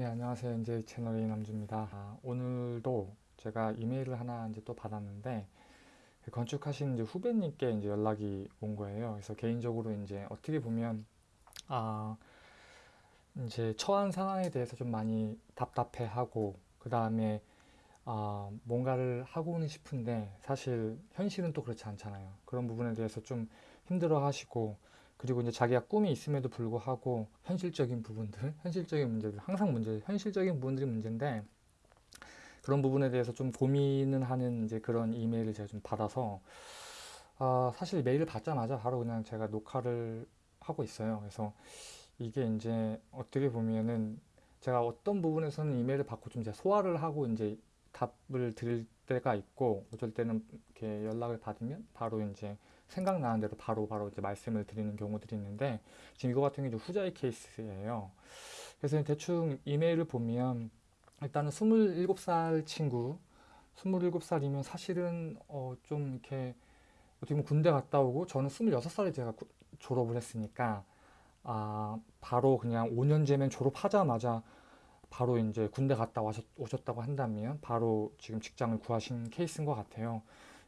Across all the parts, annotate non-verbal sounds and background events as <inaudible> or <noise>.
네, 안녕하세요. 이제 채널의 남주입니다. 아, 오늘도 제가 이메일을 하나 이제 또 받았는데 그 건축하신 이제 후배님께 이제 연락이 온 거예요. 그래서 개인적으로 이제 어떻게 보면 아 이제 처한 상황에 대해서 좀 많이 답답해하고 그 다음에 아 뭔가를 하고는 싶은데 사실 현실은 또 그렇지 않잖아요. 그런 부분에 대해서 좀 힘들어 하시고 그리고 이제 자기가 꿈이 있음에도 불구하고 현실적인 부분들, 현실적인 문제들, 항상 문제, 현실적인 부분들이 문제인데 그런 부분에 대해서 좀 고민을 하는 이제 그런 이메일을 제가 좀 받아서 아, 사실 메일을 받자마자 바로 그냥 제가 녹화를 하고 있어요. 그래서 이게 이제 어떻게 보면은 제가 어떤 부분에서는 이메일을 받고 좀 이제 소화를 하고 이제 답을 드릴 때가 있고 어쩔 때는 이렇게 연락을 받으면 바로 이제 생각나는 대로 바로 바로 이제 말씀을 드리는 경우들이 있는데 지금 이거 같은 게 후자의 케이스예요. 그래서 대충 이메일을 보면 일단은 27살 친구 27살이면 사실은 어 좀 이렇게 어떻게 보면 군대 갔다 오고 저는 26살에 제가 졸업을 했으니까 아 바로 그냥 5년제면 졸업하자마자 바로 이제 군대 갔다 와셨, 오셨다고 한다면 바로 지금 직장을 구하신 케이스인 것 같아요.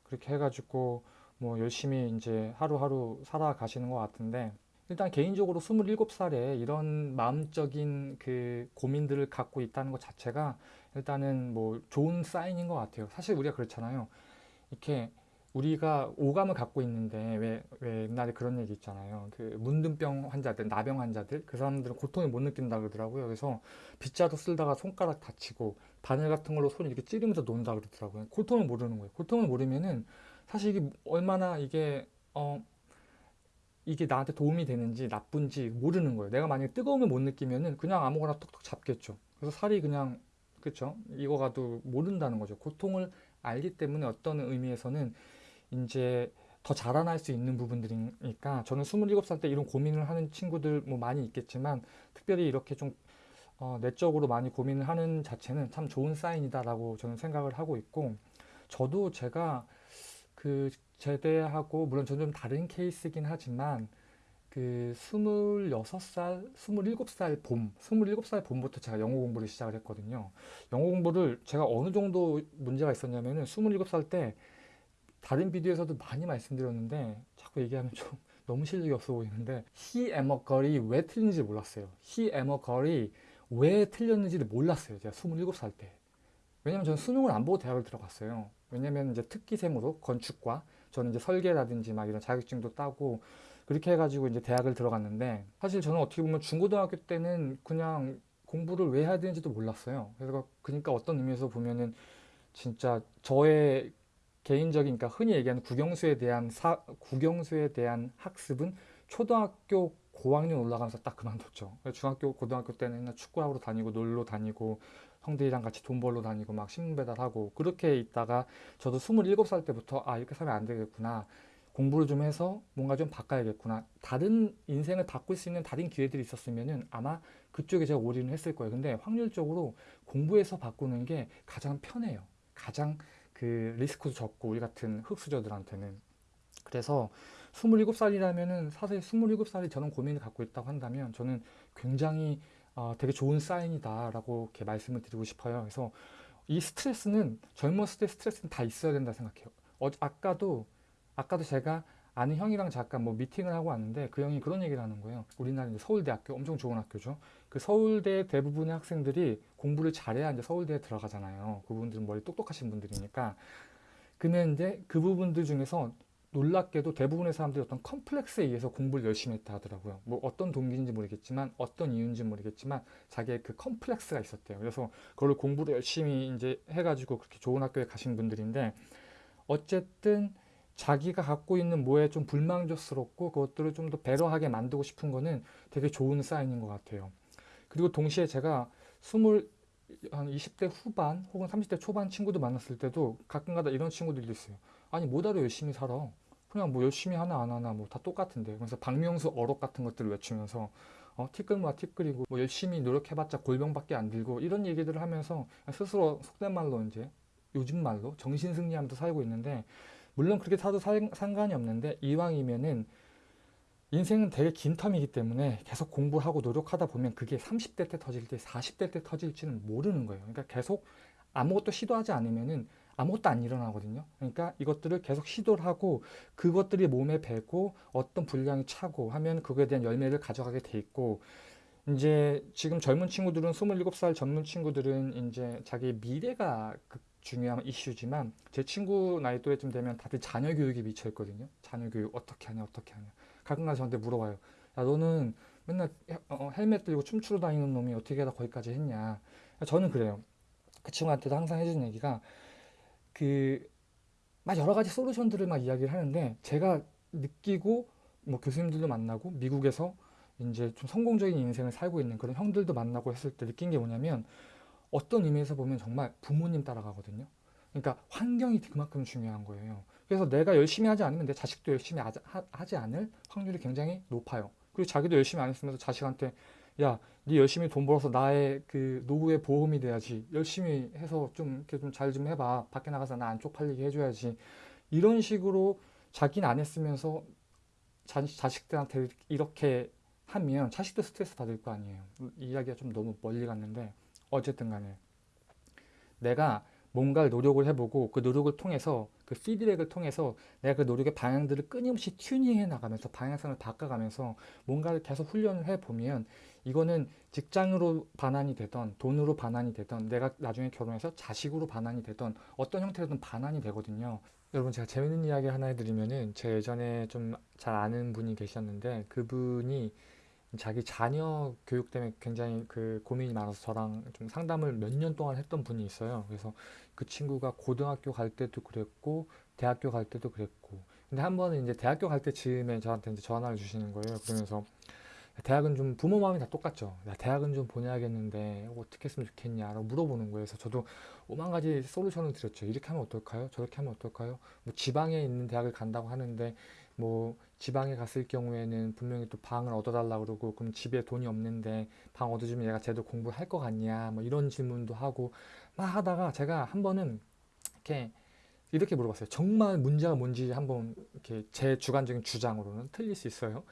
그렇게 해가지고 뭐 열심히 이제 하루하루 살아가시는 것 같은데 일단 개인적으로 27살에 이런 마음적인 그 고민들을 갖고 있다는 것 자체가 일단은 뭐 좋은 사인인 것 같아요. 사실 우리가 그렇잖아요. 이렇게 우리가 오감을 갖고 있는데 왜, 왜 옛날에 그런 얘기 있잖아요. 그 문둥병 환자들, 나병 환자들 그 사람들은 고통을 못 느낀다 그러더라고요. 그래서 빗자루 쓸다가 손가락 다치고 바늘 같은 걸로 손 이렇게 찌르면서 논다 그러더라고요. 고통을 모르는 거예요. 고통을 모르면은 사실 이게 얼마나 이게 어 이게 나한테 도움이 되는지 나쁜지 모르는 거예요. 내가 만약에 뜨거움을 못 느끼면은 그냥 아무거나 톡톡 잡겠죠. 그래서 살이 그냥 그쵸 익어가도 모른다는 거죠. 고통을 알기 때문에 어떤 의미에서는 이제 더 자라날 수 있는 부분들이니까 저는 27살 때 이런 고민을 하는 친구들 뭐 많이 있겠지만 특별히 이렇게 좀 어, 내적으로 많이 고민을 하는 자체는 참 좋은 사인이다라고 저는 생각을 하고 있고 저도 제가 그 제대하고 물론 저는 좀 다른 케이스긴 하지만 그 26살, 27살 봄, 27살 봄부터 제가 영어 공부를 시작을 했거든요. 영어 공부를 제가 어느 정도 문제가 있었냐면은 27살 때 다른 비디오에서도 많이 말씀드렸는데 자꾸 얘기하면 좀 <laughs> 너무 실력이 없어 보이는데 he am a girl이 왜 틀린지 몰랐어요. he am a girl이 왜 틀렸는지를 몰랐어요. 제가 27살 때. 왜냐면 저는 수능을 안 보고 대학을 들어갔어요. 왜냐면 이제 특기생으로 건축과 저는 이제 설계라든지 막 이런 자격증도 따고 그렇게 해가지고 이제 대학을 들어갔는데 사실 저는 어떻게 보면 중고등학교 때는 그냥 공부를 왜 해야 되는지도 몰랐어요. 그래서 그러니까 어떤 의미에서 보면은 진짜 저의 개인적인 그러니까 흔히 얘기하는 국영수에 대한 사, 국영수에 대한 학습은 초등학교 고학년 올라가면서 딱 그만뒀죠. 중학교 고등학교 때는 축구하러 다니고 놀러 다니고 형들이랑 같이 돈 벌러 다니고 막 신문 배달하고 그렇게 있다가 저도 27살 때부터 아 이렇게 살면 안 되겠구나. 공부를 좀 해서 뭔가 좀 바꿔야겠구나. 다른 인생을 바꿀 수 있는 다른 기회들이 있었으면은 아마 그쪽에 제가 올인을 했을 거예요. 근데 확률적으로 공부해서 바꾸는 게 가장 편해요. 가장 그 리스크도 적고 우리 같은 흑수저들한테는. 그래서 27살이라면은 사실 27살이 저는 고민을 갖고 있다고 한다면 저는 굉장히 어, 되게 좋은 사인이다라고 이렇게 말씀을 드리고 싶어요. 그래서 이 스트레스는 젊었을 때 스트레스는 다 있어야 된다 생각해요. 어, 아까도 아까도 제가 아는 형이랑 잠깐 뭐 미팅을 하고 왔는데 그 형이 그런 얘기를 하는 거예요. 우리나라 이제 서울대학교 엄청 좋은 학교죠. 그 서울대 대부분의 학생들이 공부를 잘해야 이제 서울대에 들어가잖아요. 그분들은 머리 똑똑하신 분들이니까. 근데 이제 그 부분들 중에서 놀랍게도 대부분의 사람들이 어떤 컴플렉스에 의해서 공부를 열심히 했다 하더라고요. 뭐 어떤 동기인지 모르겠지만 어떤 이유인지 모르겠지만 자기의 그 컴플렉스가 있었대요. 그래서 그걸 공부를 열심히 이제 해가지고 그렇게 좋은 학교에 가신 분들인데 어쨌든 자기가 갖고 있는 뭐에 좀 불만족스럽고 그것들을 좀 더 배려하게 만들고 싶은 거는 되게 좋은 사인인 것 같아요. 그리고 동시에 제가 스물 한 20대 후반 혹은 30대 초반 친구들 만났을 때도 가끔가다 이런 친구들도 있어요. 아니 뭐하러 열심히 살아? 그냥 뭐 열심히 하나 안 하나 뭐 다 똑같은데 그래서 박명수 어록 같은 것들을 외치면서 어, 티끌모아 티끌이고 뭐 열심히 노력해봤자 골병밖에 안 들고 이런 얘기들을 하면서 스스로 속된 말로 이제 요즘 말로 정신승리하면서 살고 있는데 물론 그렇게 사도 살, 상관이 없는데 이왕이면은 인생은 되게 긴 텀이기 때문에 계속 공부를 하고 노력하다 보면 그게 30대 때 터질지 40대 때 터질지는 모르는 거예요. 그러니까 계속 아무것도 시도하지 않으면은 아무것도 안 일어나거든요. 그러니까 이것들을 계속 시도를 하고 그것들이 몸에 배고 어떤 분량이 차고 하면 그거에 대한 열매를 가져가게 돼 있고 이제 지금 젊은 친구들은 27살 젊은 친구들은 이제 자기 미래가 그 중요한 이슈지만 제 친구 나이 또래쯤 되면 다들 자녀 교육에 미쳐 있거든요. 자녀 교육 어떻게 하냐 어떻게 하냐. 가끔가다 저한테 물어봐요. 야 너는 맨날 헬- 어, 헬멧 들고 춤추러 다니는 놈이 어떻게 하다 거기까지 했냐. 저는 그래요. 그 친구한테도 항상 해주는 얘기가 그 막 여러 가지 솔루션들을 막 이야기를 하는데 제가 느끼고 뭐 교수님들도 만나고 미국에서 이제 좀 성공적인 인생을 살고 있는 그런 형들도 만나고 했을 때 느낀 게 뭐냐면 어떤 의미에서 보면 정말 부모님 따라가거든요. 그러니까 환경이 그만큼 중요한 거예요. 그래서 내가 열심히 하지 않으면 내 자식도 열심히 하지 않을 확률이 굉장히 높아요. 그리고 자기도 열심히 안 했으면서 자식한테 야, 네 열심히 돈 벌어서 나의 그 노후의 보험이 돼야지. 열심히 해서 좀 이렇게 좀잘좀 해봐. 밖에 나가서 나 안 쪽팔리게 해줘야지. 이런 식으로 자기는 안 했으면서 자, 자식들한테 이렇게 하면 자식도 스트레스 받을 거 아니에요. 이 이야기가 좀 너무 멀리 갔는데 어쨌든 간에 내가 뭔가를 노력을 해보고 그 노력을 통해서 그 피드백을 통해서 내가 그 노력의 방향들을 끊임없이 튜닝해 나가면서 방향성을 바꿔가면서 뭔가를 계속 훈련을 해보면 이거는 직장으로 반환이 되던 돈으로 반환이 되던 내가 나중에 결혼해서 자식으로 반환이 되던 어떤 형태로든 반환이 되거든요. 여러분 제가 재밌는 이야기 하나 해드리면은 제 예전에 좀 잘 아는 분이 계셨는데 그분이 자기 자녀 교육 때문에 굉장히 그 고민이 많아서 저랑 좀 상담을 몇 년 동안 했던 분이 있어요. 그래서 그 친구가 고등학교 갈 때도 그랬고 대학교 갈 때도 그랬고 근데 한 번은 이제 대학교 갈 때 즈음에 저한테 이제 전화를 주시는 거예요. 그러면서 대학은 좀 부모 마음이 다 똑같죠. 야, 대학은 좀 보내야겠는데 어떻게 했으면 좋겠냐라고 물어보는 거예요. 그래서 저도 오만 가지 솔루션을 드렸죠. 이렇게 하면 어떨까요? 저렇게 하면 어떨까요? 뭐 지방에 있는 대학을 간다고 하는데 뭐 지방에 갔을 경우에는 분명히 또 방을 얻어달라고 그러고 그럼 집에 돈이 없는데 방 얻어주면 얘가 제대로 공부를 할 것 같냐 뭐 이런 질문도 하고 막 하다가 제가 한 번은 이렇게 이렇게 물어봤어요. 정말 문제가 뭔지 한번 이렇게 제 주관적인 주장으로는 틀릴 수 있어요.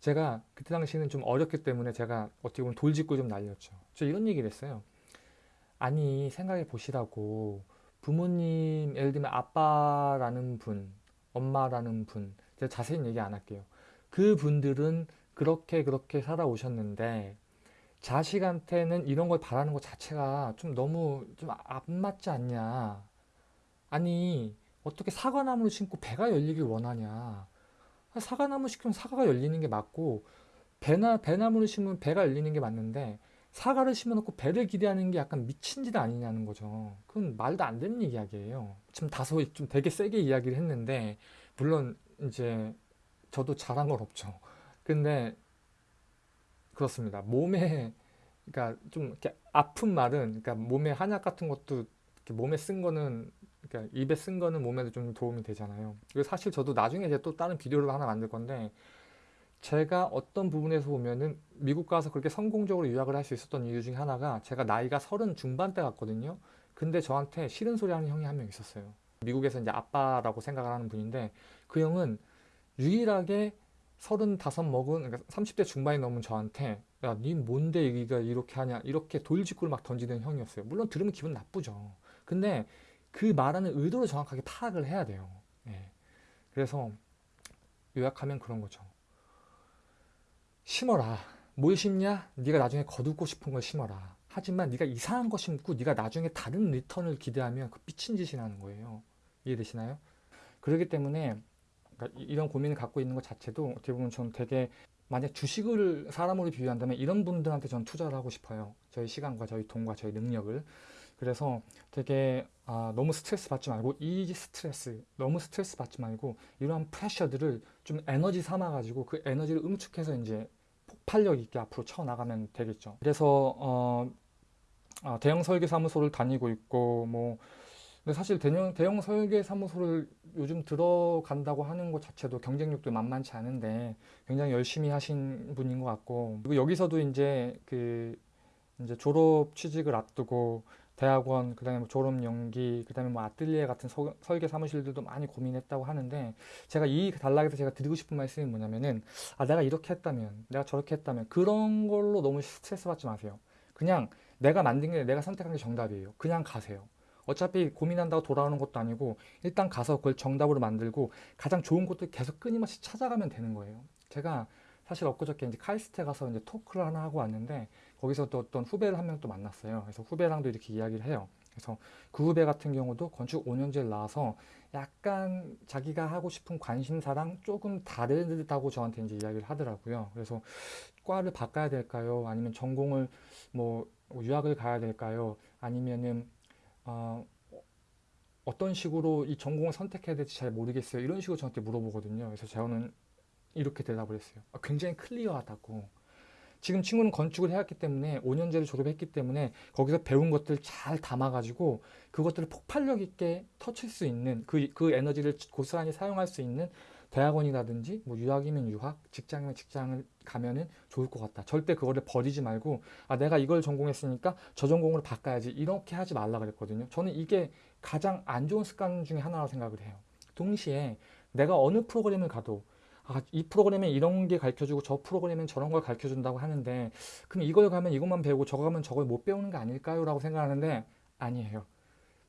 제가 그때 당시에는 좀 어렸기 때문에 제가 어떻게 보면 돌직구 좀 날렸죠. 저 이런 얘기를 했어요. 아니 생각해 보시라고 부모님 예를 들면 아빠라는 분, 엄마라는 분 제가 자세히 얘기 안 할게요. 그 분들은 그렇게 그렇게 살아오셨는데 자식한테는 이런 걸 바라는 것 자체가 좀 너무 좀 안 맞지 않냐. 아니 어떻게 사과나무를 심고 배가 열리길 원하냐. 사과나무 심으면 사과가 열리는 게 맞고 배나 배나무를 심으면 배가 열리는 게 맞는데 사과를 심어놓고 배를 기대하는 게 약간 미친 짓 아니냐는 거죠. 그건 말도 안 되는 이야기예요. 지금 다소 좀 되게 세게 이야기를 했는데 물론 이제 저도 잘한 건 없죠. 근데 그렇습니다. 몸에 그러니까 좀 이렇게 아픈 말은 그러니까 몸에 한약 같은 것도 몸에 쓴 거는 그러니까 입에 쓴 거는 몸에도 좀 도움이 되잖아요. 사실 저도 나중에 이제 또 다른 비디오를 하나 만들 건데 제가 어떤 부분에서 보면은 미국 가서 그렇게 성공적으로 유학을 할 수 있었던 이유 중에 하나가 제가 나이가 서른 중반대 같거든요. 근데 저한테 싫은 소리 하는 형이 한 명 있었어요. 미국에서 이제 아빠라고 생각을 하는 분인데 그 형은 유일하게 서른다섯 먹은 그러니까 30대 중반이 넘은 저한테 야, 니 뭔데 여기가 이렇게 하냐 이렇게 돌직구를 막 던지는 형이었어요. 물론 들으면 기분 나쁘죠. 근데 그 말하는 의도를 정확하게 파악을 해야 돼요. 예. 그래서 요약하면 그런 거죠. 심어라. 뭘 심냐? 네가 나중에 거두고 싶은 걸 심어라. 하지만 네가 이상한 거 심고 네가 나중에 다른 리턴을 기대하면 그 미친 짓이라는 거예요. 이해되시나요? 그렇기 때문에 그러니까 이- 이런 고민을 갖고 있는 것 자체도 어떻게 보면 저는 되게 만약 주식을 사람으로 비유한다면 이런 분들한테 전 투자를 하고 싶어요. 저희 시간과 저희 돈과 저희 능력을. 그래서 되게 아, 너무 스트레스 받지 말고 이 스트레스 너무 스트레스 받지 말고 이러한 프레셔들을 좀 에너지 삼아 가지고 그 에너지를 응축해서 이제 폭발력 있게 앞으로 쳐 나가면 되겠죠. 그래서 어, 아, 대형 설계 사무소를 다니고 있고 뭐 근데 사실 대형, 대형 설계 사무소를 요즘 들어간다고 하는 것 자체도 경쟁력도 만만치 않은데 굉장히 열심히 하신 분인 것 같고 그리고 여기서도 이제 그 이제 졸업 취직을 앞두고 대학원, 그 다음에 뭐 졸업 연기, 그 다음에 뭐 아뜰리에 같은 서- 설계 사무실들도 많이 고민했다고 하는데 제가 이 단락에서 제가 드리고 싶은 말씀이 뭐냐면은 아 내가 이렇게 했다면, 내가 저렇게 했다면 그런 걸로 너무 스트레스 받지 마세요. 그냥 내가 만든 게 내가 선택한 게 정답이에요. 그냥 가세요. 어차피 고민한다고 돌아오는 것도 아니고 일단 가서 그걸 정답으로 만들고 가장 좋은 것들 계속 끊임없이 찾아가면 되는 거예요. 제가 사실 엊그저께 이제 카이스트에 가서 이제 토크를 하나 하고 왔는데 거기서 또 어떤 후배를 한 명 또 만났어요. 그래서 후배랑도 이렇게 이야기를 해요. 그래서 그 후배 같은 경우도 건축 5년제를 나와서 약간 자기가 하고 싶은 관심사랑 조금 다르다고 저한테 이제 이야기를 하더라고요. 그래서 과를 바꿔야 될까요? 아니면 전공을 뭐 유학을 가야 될까요? 아니면은 어, 어떤 식으로 이 전공을 선택해야 될지 잘 모르겠어요. 이런 식으로 저한테 물어보거든요. 그래서 저는 이렇게 대답을 했어요. 아, 굉장히 클리어하다고. 지금 친구는 건축을 해왔기 때문에 5년제를 졸업했기 때문에 거기서 배운 것들 잘 담아가지고 그것들을 폭발력 있게 터칠 수 있는 그, 그 에너지를 고스란히 사용할 수 있는 대학원이라든지 뭐 유학이면 유학, 직장이면 직장을 가면은 좋을 것 같다. 절대 그거를 버리지 말고 아 내가 이걸 전공했으니까 저 전공으로 바꿔야지 이렇게 하지 말라 그랬거든요. 저는 이게 가장 안 좋은 습관 중에 하나라고 생각을 해요. 동시에 내가 어느 프로그램을 가도 아, 이 프로그램에 이런 게 가르쳐주고 저 프로그램엔 저런 걸 가르쳐준다고 하는데 그럼 이걸 가면 이것만 배우고 저거 가면 저걸 못 배우는 거 아닐까요? 라고 생각하는데 아니에요.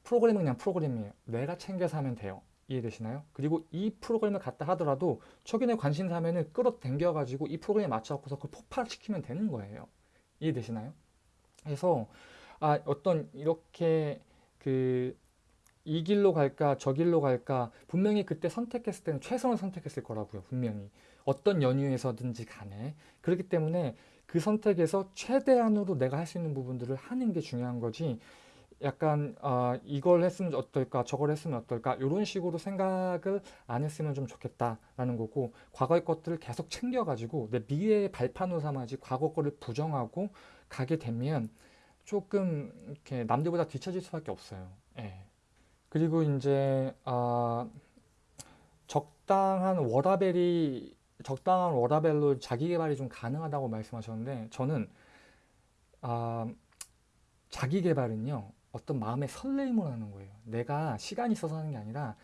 프로그램은 그냥 프로그램이에요. 내가 챙겨서 하면 돼요. 이해되시나요? 그리고 이 프로그램을 갖다 하더라도 초기에 관심사 하면은 끌어당겨가지고 이 프로그램에 맞춰갖고서 그걸 폭발시키면 되는 거예요. 이해되시나요? 그래서 아, 어떤 이렇게 그 이 길로 갈까 저 길로 갈까 분명히 그때 선택했을 때는 최선을 선택했을 거라고요 분명히 어떤 연유에서든지 간에 그렇기 때문에 그 선택에서 최대한으로 내가 할 수 있는 부분들을 하는 게 중요한 거지 약간 아 이걸 했으면 어떨까 저걸 했으면 어떨까 이런 식으로 생각을 안 했으면 좀 좋겠다라는 거고 과거의 것들을 계속 챙겨가지고 내 미래의 발판으로 삼아야지 과거 거를 부정하고 가게 되면 조금 이렇게 남들보다 뒤처질 수밖에 없어요. 예. 그리고 이제 아, 적당한 워라벨이 적당한 워라벨로 자기 개발이 좀 가능하다고 말씀하셨는데 저는 아, 자기 개발은요 어떤 마음의 설레임을 하는 거예요. 내가 시간이 있어서 하는 게 아니라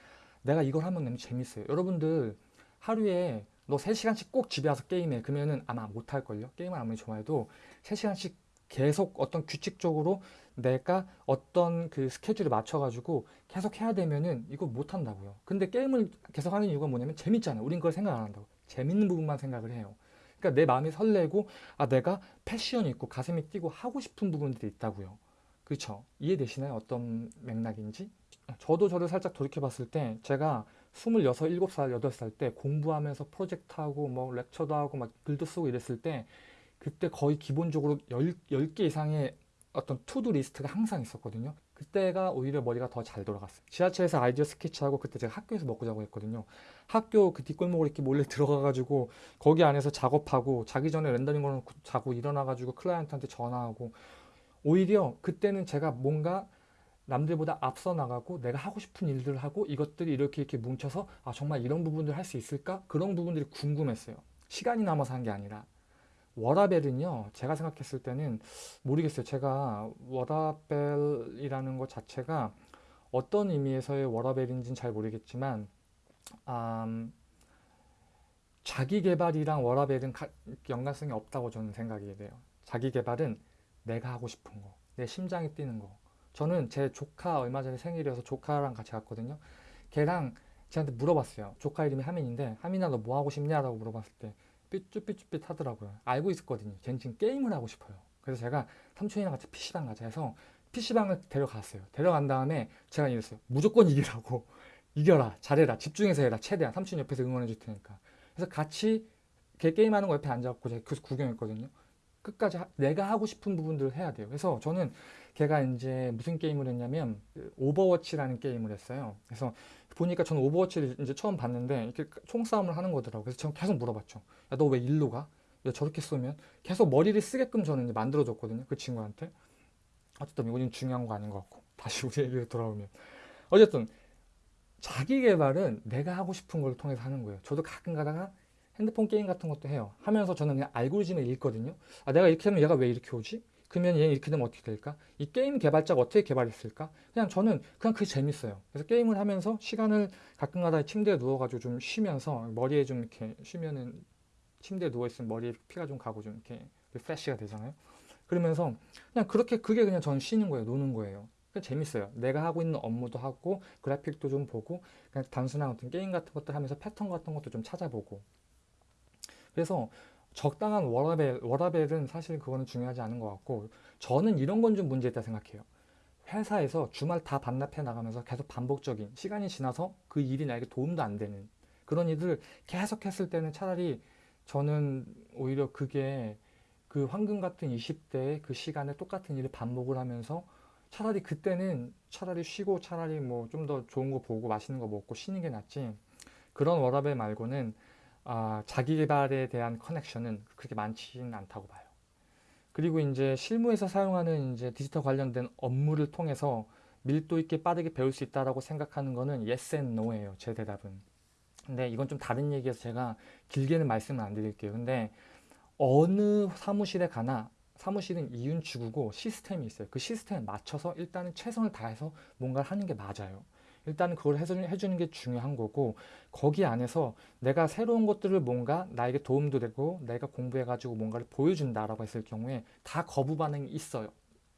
내가 이걸 하면 너무 재밌어요. 여러분들 하루에 너 3시간씩 꼭 집에 와서 게임해. 그러면은 아마 못할걸요. 게임을 아무리 좋아해도 3시간씩 계속 어떤 규칙적으로 내가 어떤 그 스케줄에 맞춰가지고 계속 해야 되면은 이거 못한다고요. 근데 게임을 계속 하는 이유가 뭐냐면 재밌잖아요. 우린 그걸 생각 안 한다고. 재밌는 부분만 생각을 해요. 그러니까 내 마음이 설레고 아 내가 패션이 있고 가슴이 뛰고 하고 싶은 부분들이 있다고요. 그렇죠? 이해되시나요? 어떤 맥락인지? 저도 저를 살짝 돌이켜 봤을 때 제가 26, 7살, 8살 때 공부하면서 프로젝트하고 뭐 렉처도 하고 막 글도 쓰고 이랬을 때 그때 거의 기본적으로 10, 10 개 이상의 어떤 to-do list가 항상 있었거든요. 그때가 오히려 머리가 더 잘 돌아갔어요. 지하철에서 아이디어 스케치하고 그때 제가 학교에서 먹고 자고 했거든요. 학교 그 뒷골목으로 이렇게 몰래 들어가가지고 거기 안에서 작업하고 자기 전에 렌더링 걸어놓고 자고 일어나가지고 클라이언트한테 전화하고 오히려 그때는 제가 뭔가 남들보다 앞서 나가고 내가 하고 싶은 일들을 하고 이것들이 이렇게 이렇게 뭉쳐서 아 정말 이런 부분들 할 수 있을까? 그런 부분들이 궁금했어요. 시간이 남아서 한 게 아니라 워라벨은요 제가 생각했을 때는 모르겠어요. 제가 워라벨이라는 것 자체가 어떤 의미에서의 워라벨인지는 잘 모르겠지만 음, 자기 개발이랑 워라벨은 가- 연관성이 없다고 저는 생각이 돼요. 자기 개발은 내가 하고 싶은 거, 내 심장이 뛰는 거. 저는 제 조카 얼마 전에 생일이어서 조카랑 같이 갔거든요. 걔랑 쟤한테 물어봤어요. 조카 이름이 하민인데 하민아 너 뭐 하고 싶냐 라고 물어봤을 때 삐쭈삐쭈삐 하더라고요. 알고 있었거든요. 걔는 지금 게임을 하고 싶어요. 그래서 제가 삼촌이랑 같이 PC방 가자 해서 PC방을 데려갔어요. 데려간 다음에 제가 이랬어요. 무조건 이기라고. <laughs> 이겨라. 잘해라. 집중해서 해라. 최대한. 삼촌 옆에서 응원해 줄 테니까. 그래서 같이 걔 게임하는 거 옆에 앉아갖고 제가 계속 구경했거든요. 끝까지 하- 내가 하고 싶은 부분들을 해야 돼요. 그래서 저는 걔가 이제 무슨 게임을 했냐면 그 오버워치라는 게임을 했어요. 그래서 보니까 저는 오버워치를 이제 처음 봤는데 이렇게 총싸움을 하는 거더라고요. 그래서 저는 계속 물어봤죠. 야, 너 왜 일로 가? 야, 저렇게 쏘면 계속 머리를 쓰게끔 저는 이제 만들어줬거든요. 그 친구한테. 어쨌든 이건 중요한 거 아닌 것 같고 다시 우리 얘기로 돌아오면 어쨌든 자기 개발은 내가 하고 싶은 걸 통해서 하는 거예요. 저도 가끔 가다가 핸드폰 게임 같은 것도 해요. 하면서 저는 그냥 알고리즘을 읽거든요. 아, 내가 이렇게 하면 얘가 왜 이렇게 오지? 그러면 얘 이렇게 되면 어떻게 될까? 이 게임 개발자가 어떻게 개발했을까? 그냥 저는 그냥 그게 재밌어요. 그래서 게임을 하면서 시간을 가끔가다 침대에 누워가지고 좀 쉬면서 머리에 좀 이렇게 쉬면은 침대에 누워 있으면 머리에 피가 좀 가고 좀 이렇게 refresh가 되잖아요. 그러면서 그냥 그렇게 그게 그냥 저는 쉬는 거예요. 노는 거예요. 그 재밌어요. 내가 하고 있는 업무도 하고 그래픽도 좀 보고 그냥 단순한 어떤 게임 같은 것들 하면서 패턴 같은 것도 좀 찾아보고 그래서 적당한 워라벨, 워라벨은 사실 그거는 중요하지 않은 것 같고 저는 이런 건 좀 문제 있다 생각해요. 회사에서 주말 다 반납해 나가면서 계속 반복적인 시간이 지나서 그 일이 나에게 도움도 안 되는 그런 일을 계속 했을 때는 차라리 저는 오히려 그게 그 황금 같은 20대의 그 시간에 똑같은 일을 반복을 하면서 차라리 그때는 차라리 쉬고 차라리 뭐 좀 더 좋은 거 보고 맛있는 거 먹고 쉬는 게 낫지 그런 워라벨 말고는 아, 자기 개발에 대한 커넥션은 그렇게 많지는 않다고 봐요. 그리고 이제 실무에서 사용하는 이제 디지털 관련된 업무를 통해서 밀도 있게 빠르게 배울 수 있다라고 생각하는 거는 yes and no예요. 제 대답은. 근데 이건 좀 다른 얘기여서 제가 길게는 말씀을 안 드릴게요. 근데 어느 사무실에 가나 사무실은 이윤축이고 시스템이 있어요. 그 시스템에 맞춰서 일단은 최선을 다해서 뭔가를 하는 게 맞아요. 일단은 그걸 해주는 게 중요한 거고 거기 안에서 내가 새로운 것들을 뭔가 나에게 도움도 되고 내가 공부해가지고 뭔가를 보여준다라고 했을 경우에 다 거부 반응이 있어요.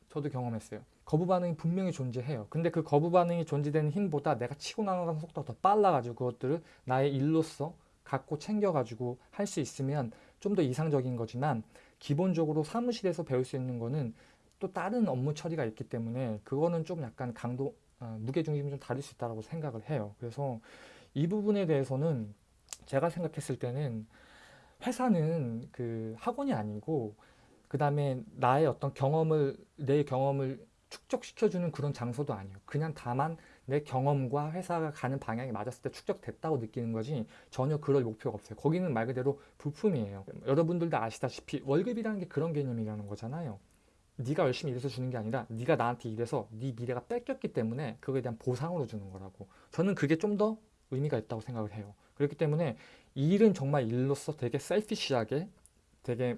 저도 경험했어요. 거부 반응이 분명히 존재해요. 근데 그 거부 반응이 존재되는 힘보다 내가 치고 나가는 속도가 더 빨라가지고 그것들을 나의 일로서 갖고 챙겨가지고 할 수 있으면 좀 더 이상적인 거지만 기본적으로 사무실에서 배울 수 있는 거는 또 다른 업무 처리가 있기 때문에 그거는 좀 약간 강도 아, 무게중심이 좀 다를 수 있다고 생각을 해요. 그래서 이 부분에 대해서는 제가 생각했을 때는 회사는 그 학원이 아니고 그 다음에 나의 어떤 경험을 내 경험을 축적시켜주는 그런 장소도 아니에요. 그냥 다만 내 경험과 회사가 가는 방향이 맞았을 때 축적됐다고 느끼는 거지 전혀 그럴 목표가 없어요. 거기는 말 그대로 부품이에요. 여러분들도 아시다시피 월급이라는 게 그런 개념이라는 거잖아요. 네가 열심히 일해서 주는 게 아니라 네가 나한테 일해서 네 미래가 뺏겼기 때문에 그거에 대한 보상으로 주는 거라고. 저는 그게 좀 더 의미가 있다고 생각을 해요. 그렇기 때문에 일은 정말 일로서 되게 셀피시하게 되게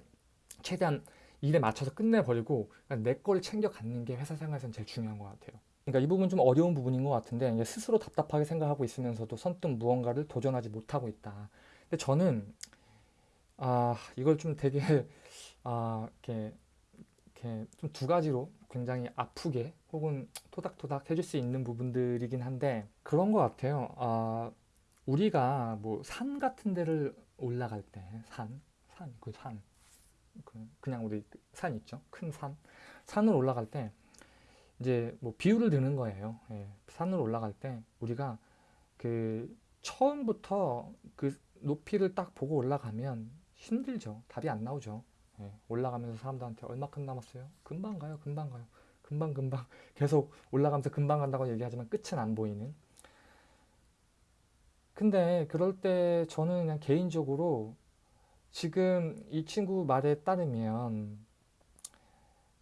최대한 일에 맞춰서 끝내버리고 내 거를 챙겨 갖는 게 회사 생활에서는 제일 중요한 것 같아요. 그러니까 이 부분 좀 어려운 부분인 것 같은데 스스로 답답하게 생각하고 있으면서도 선뜻 무언가를 도전하지 못하고 있다. 근데 저는 아 이걸 좀 되게 <laughs> 아 이렇게 이렇게 좀 두 가지로 굉장히 아프게 혹은 토닥토닥 해줄 수 있는 부분들이긴 한데 그런 것 같아요. 아, 우리가 뭐 산 같은 데를 올라갈 때 산, 산, 그 산, 그 그냥 우리 산 있죠? 큰 산. 산을 올라갈 때 이제 뭐 비유를 드는 거예요. 예, 산을 올라갈 때 우리가 그 처음부터 그 높이를 딱 보고 올라가면 힘들죠. 답이 안 나오죠. 예, 올라가면서 사람들한테 얼마큼 남았어요? 금방 가요, 금방 가요. 금방 금방 <laughs> 계속 올라가면서 금방 간다고 얘기하지만 끝은 안 보이는. 근데 그럴 때 저는 그냥 개인적으로 지금 이 친구 말에 따르면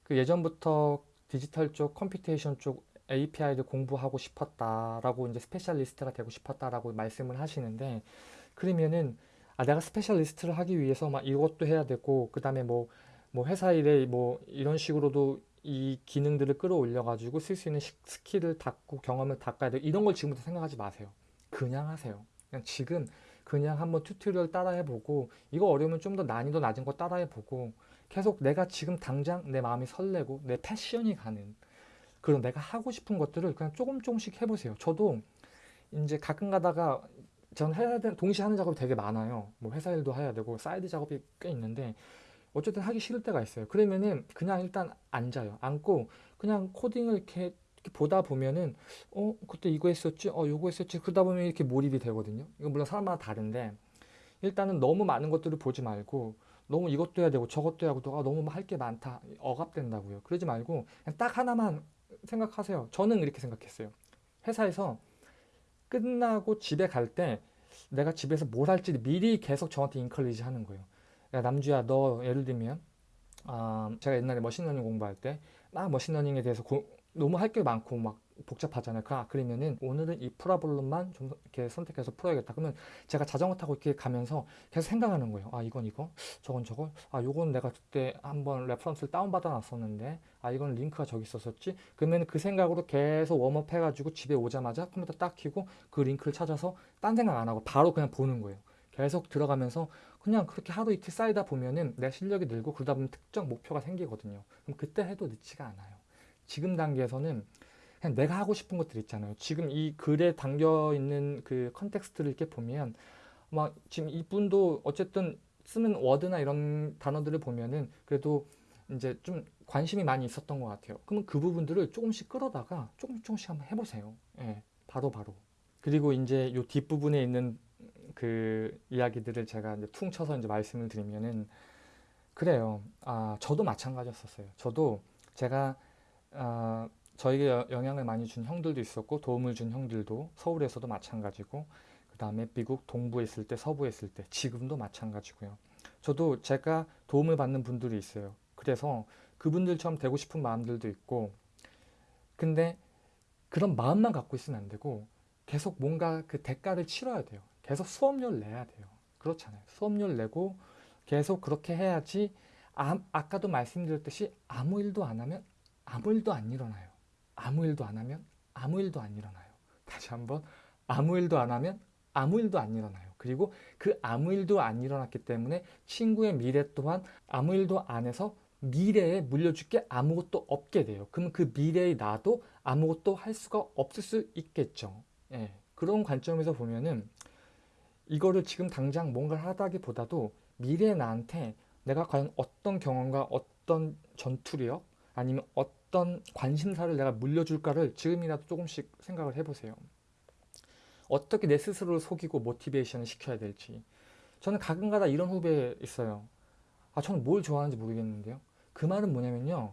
그 예전부터 디지털 쪽, computation 쪽 API를 공부하고 싶었다라고 이제 specialist가 되고 싶었다라고 말씀을 하시는데 그러면은 아 내가 specialist를 하기 위해서 막 이것도 해야 되고 그 다음에 뭐, 뭐 회사 일에 뭐 이런 식으로도 이 기능들을 끌어올려 가지고 쓸 수 있는 skill을 닦고 경험을 닦아야 돼. 이런 걸 지금부터 생각하지 마세요. 그냥 하세요. 그냥 지금 그냥 한번 tutorial 따라해보고 이거 어려우면 좀 더 난이도 낮은 거 따라해보고 계속 내가 지금 당장 내 마음이 설레고 내 passion이 가는 그런 내가 하고 싶은 것들을 그냥 조금 조금씩 해보세요. 저도 이제 가끔 가다가 전 해야 되 동시에 하는 작업이 되게 많아요. 뭐 회사 일도 해야 되고 사이드 작업이 꽤 있는데 어쨌든 하기 싫을 때가 있어요. 그러면은 그냥 일단 앉아요. 앉고 그냥 코딩을 이렇게, 이렇게 보다 보면은 어 그때 이거 했었지, 어 요거 했었지. 그러다 보면 이렇게 몰입이 되거든요. 이건 물론 사람마다 다른데 일단은 너무 많은 것들을 보지 말고 너무 이것도 해야 되고 저것도 해야 되고 아, 너무 할 게 많다 억압된다고요. 그러지 말고 그냥 딱 하나만 생각하세요. 저는 이렇게 생각했어요. 회사에서 끝나고 집에 갈 때 내가 집에서 뭘 할지 미리 계속 저한테 encourage 하는 거예요. 야, 남주야, 너 예를 들면, 아, 제가 옛날에 머신러닝 공부할 때막 머신러닝에 대해서 고, 너무 할 게 많고 막 복잡하잖아요. 그, 아, 그러면은 오늘은 이 problem만 좀 이렇게 선택해서 풀어야겠다. 그러면 제가 자전거 타고 이렇게 가면서 계속 생각하는 거예요. 아, 이건 이거, 저건 저거, 아, 요건 내가 그때 한번 reference를 다운받아 놨었는데, 아, 이건 링크가 저기 있었었지. 그러면 그 생각으로 계속 warm up 해가지고 집에 오자마자 컴퓨터 딱 켜고 그 링크를 찾아서 딴 생각 안 하고 바로 그냥 보는 거예요. 계속 들어가면서 그냥 그렇게 하루 이틀 쌓이다 보면은 내 실력이 늘고 그러다 보면 특정 목표가 생기거든요. 그럼 그때 해도 늦지가 않아요. 지금 단계에서는 그냥 내가 하고 싶은 것들 있잖아요. 지금 이 글에 담겨 있는 그 context를 이렇게 보면 막 지금 이분도 어쨌든 쓰는 word나 이런 단어들을 보면은 그래도 이제 좀 관심이 많이 있었던 것 같아요. 그러면 그 부분들을 조금씩 끌어다가 조금씩 조금씩 한번 해보세요. 예, 바로 바로. 그리고 이제 요 뒷부분에 있는 그 이야기들을 제가 이제 퉁 쳐서 이제 말씀을 드리면은 그래요. 아, 저도 마찬가지였었어요. 저도 제가 아, 저에게 여- 영향을 많이 준 형들도 있었고 도움을 준 형들도 서울에서도 마찬가지고 그 다음에 미국 동부에 있을 때 서부에 있을 때 지금도 마찬가지고요. 저도 제가 도움을 받는 분들이 있어요. 그래서 그분들처럼 되고 싶은 마음들도 있고 근데 그런 마음만 갖고 있으면 안 되고 계속 뭔가 그 대가를 치러야 돼요. 계속 수업료를 내야 돼요. 그렇잖아요. 수업료를 내고 계속 그렇게 해야지 아, 아까도 말씀드렸듯이 아무 일도 안 하면 아무 일도 안 일어나요. 아무 일도 안 하면 아무 일도 안 일어나요. 다시 한번 아무 일도 안 하면 아무 일도 안 일어나요. 그리고 그 아무 일도 안 일어났기 때문에 친구의 미래 또한 아무 일도 안 해서 미래에 물려줄 게 아무것도 없게 돼요. 그러면 그 미래의 나도 아무것도 할 수가 없을 수 있겠죠. 예. 그런 관점에서 보면은 이거를 지금 당장 뭔가를 하다기보다도 미래의 나한테 내가 과연 어떤 경험과 어떤 전투력 아니면 어떤 관심사를 내가 물려줄까를 지금이라도 조금씩 생각을 해보세요. 어떻게 내 스스로를 속이고 모티베이션을 시켜야 될지. 저는 가끔가다 이런 후배 있어요. 아, 저는 뭘 좋아하는지 모르겠는데요. 그 말은 뭐냐면요.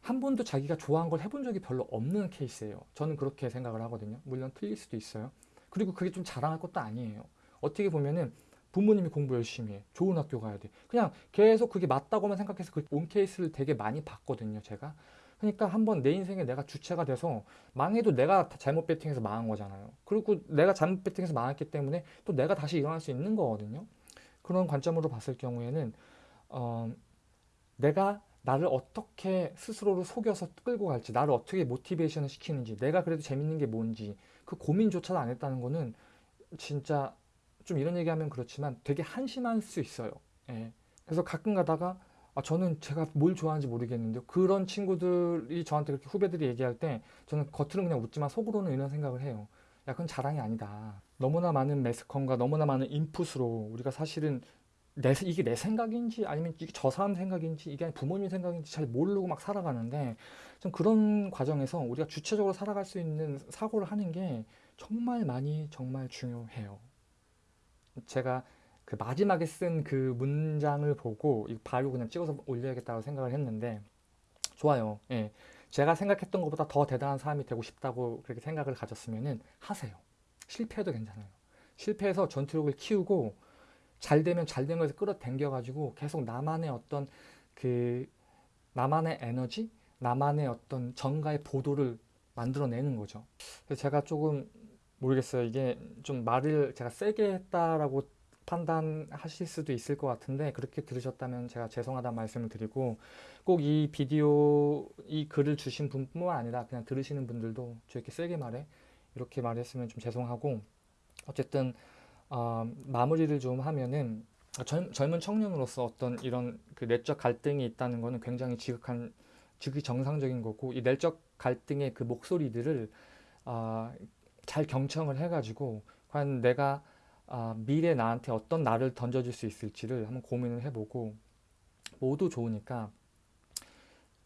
한 번도 자기가 좋아한 걸 해본 적이 별로 없는 케이스예요. 저는 그렇게 생각을 하거든요. 물론 틀릴 수도 있어요. 그리고 그게 좀 자랑할 것도 아니에요. 어떻게 보면은 부모님이 공부 열심히 해. 좋은 학교 가야 돼. 그냥 계속 그게 맞다고만 생각해서 그 온 케이스를 되게 많이 봤거든요, 제가. 그러니까 한번 내 인생에 내가 주체가 돼서 망해도 내가 다 잘못 배팅해서 망한 거잖아요. 그리고 내가 잘못 배팅해서 망했기 때문에 또 내가 다시 일어날 수 있는 거거든요. 그런 관점으로 봤을 경우에는 어, 내가 나를 어떻게 스스로를 속여서 끌고 갈지, 나를 어떻게 모티베이션을 시키는지, 내가 그래도 재밌는 게 뭔지 그 고민조차도 안 했다는 거는 진짜 좀 이런 얘기하면 그렇지만 되게 한심할 수 있어요. 예. 그래서 가끔 가다가 아, 저는 제가 뭘 좋아하는지 모르겠는데요. 그런 친구들이 저한테 그렇게 후배들이 얘기할 때 저는 겉으로는 그냥 웃지만 속으로는 이런 생각을 해요. 야, 그건 자랑이 아니다. 너무나 많은 매스컴과 너무나 많은 인풋으로 우리가 사실은 내, 이게 내 생각인지 아니면 이게 저 사람 생각인지 이게 부모님 생각인지 잘 모르고 막 살아가는데 좀 그런 과정에서 우리가 주체적으로 살아갈 수 있는 사고를 하는 게 정말 많이 정말 중요해요. 제가 그 마지막에 쓴 그 문장을 보고 이 바로 그냥 찍어서 올려야겠다고 생각을 했는데 좋아요. 예. 제가 생각했던 것보다 더 대단한 사람이 되고 싶다고 그렇게 생각을 가졌으면은 하세요. 실패해도 괜찮아요. 실패해서 전투력을 키우고 잘 되면 잘된 거에서 끌어당겨 가지고 계속 나만의 어떤 그 나만의 에너지, 나만의 어떤 정가의 보도를 만들어내는 거죠. 그래서 제가 조금 모르겠어요. 이게 좀 말을 제가 세게 했다라고 판단하실 수도 있을 것 같은데 그렇게 들으셨다면 제가 죄송하다는 말씀을 드리고 꼭 이 비디오 이 글을 주신 분뿐만 아니라 그냥 들으시는 분들도 저렇게 세게 말해 이렇게 말했으면 좀 죄송하고 어쨌든 어, 마무리를 좀 하면은 젊, 젊은 청년으로서 어떤 이런 그 내적 갈등이 있다는 거는 굉장히 지극한 지극히 정상적인 거고 이 내적 갈등의 그 목소리들을 아, 잘 경청을 해가지고 과연 내가 아, 미래 나한테 어떤 나를 던져줄 수 있을지를 한번 고민을 해보고 모두 좋으니까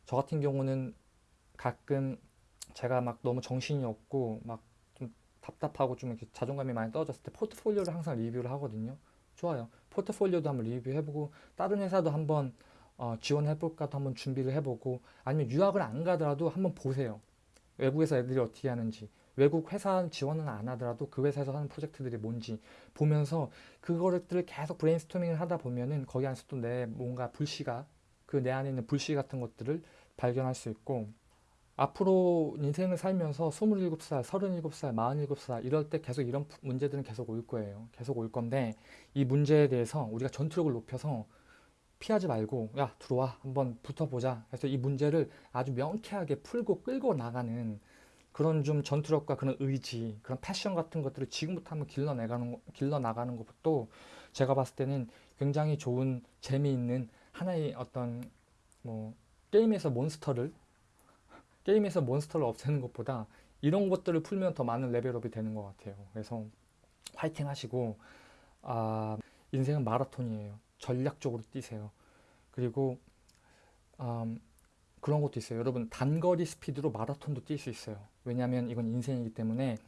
저 같은 경우는 가끔 제가 막 너무 정신이 없고 막 좀 답답하고 좀 이렇게 자존감이 많이 떨어졌을 때 포트폴리오를 항상 리뷰를 하거든요. 좋아요. 포트폴리오도 한번 리뷰해보고 다른 회사도 한번 어, 지원해볼까도 한번 준비를 해보고 아니면 유학을 안 가더라도 한번 보세요. 외국에서 애들이 어떻게 하는지 외국 회사 지원은 안 하더라도 그 회사에서 하는 프로젝트들이 뭔지 보면서 그거를 계속 브레인스토밍을 하다 보면은 거기 안에서 또 내 뭔가 불씨가 그 내 안에 있는 불씨 같은 것들을 발견할 수 있고 앞으로 인생을 살면서 27살, 37살, 47살 이럴 때 계속 이런 푸- 문제들은 계속 올 거예요. 계속 올 건데 이 문제에 대해서 우리가 전투력을 높여서 피하지 말고 야 들어와 한번 붙어보자. 그래서 이 문제를 아주 명쾌하게 풀고 끌고 나가는 그런 좀 전투력과 그런 의지, 그런 패션 같은 것들을 지금부터 한번 길러 나가는 거- 길러 나가는 것도 제가 봤을 때는 굉장히 좋은 재미있는 하나의 어떤 뭐 게임에서 몬스터를 게임에서 몬스터를 없애는 것보다 이런 것들을 풀면 더 많은 레벨업이 되는 것 같아요. 그래서 화이팅 하시고 아, 인생은 마라톤이에요. 전략적으로 뛰세요. 그리고 음, 그런 것도 있어요. 여러분 단거리 스피드로 마라톤도 뛸 수 있어요. 왜냐하면 이건 인생이기 때문에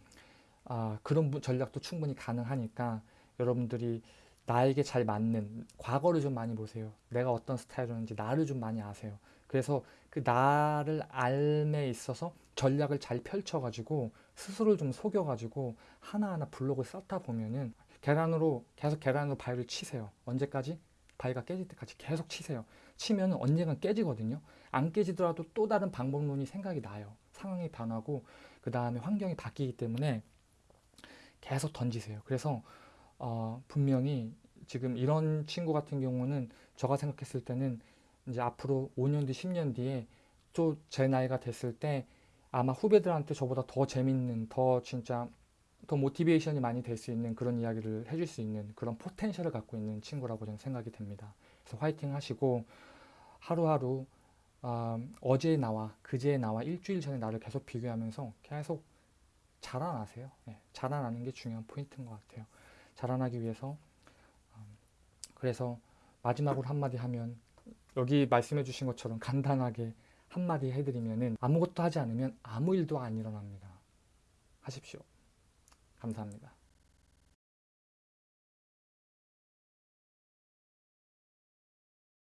아, 그런 부- 전략도 충분히 가능하니까 여러분들이 나에게 잘 맞는 과거를 좀 많이 보세요. 내가 어떤 스타일이었는지 나를 좀 많이 아세요. 그래서 그 나를 알에 있어서 전략을 잘 펼쳐가지고 스스로를 좀 속여가지고 하나하나 블록을 쌓다 보면은 계란으로 계속 계란으로 바위를 치세요. 언제까지? 바위가 깨질 때까지 계속 치세요. 치면 언젠간 깨지거든요. 안 깨지더라도 또 다른 방법론이 생각이 나요. 상황이 변하고 그 다음에 환경이 바뀌기 때문에 계속 던지세요. 그래서 어, 분명히 지금 이런 친구 같은 경우는 제가 생각했을 때는 이제 앞으로 5년 뒤, 10년 뒤에 또 제 나이가 됐을 때 아마 후배들한테 저보다 더 재밌는, 더 진짜 더 모티베이션이 많이 될 수 있는 그런 이야기를 해줄 수 있는 그런 포텐셜을 갖고 있는 친구라고 저는 생각이 됩니다. 그래서 화이팅 하시고 하루하루 어, 어제의 나와 그제의 나와 일주일 전의 나를 계속 비교하면서 계속 자라나세요. 예, 자라나는 게 중요한 포인트인 것 같아요. 자라나기 위해서 음, 그래서 마지막으로 한마디 하면 여기 말씀해 주신 것처럼 간단하게 한마디 해드리면은 아무것도 하지 않으면 아무 일도 안 일어납니다. 하십시오. 감사합니다.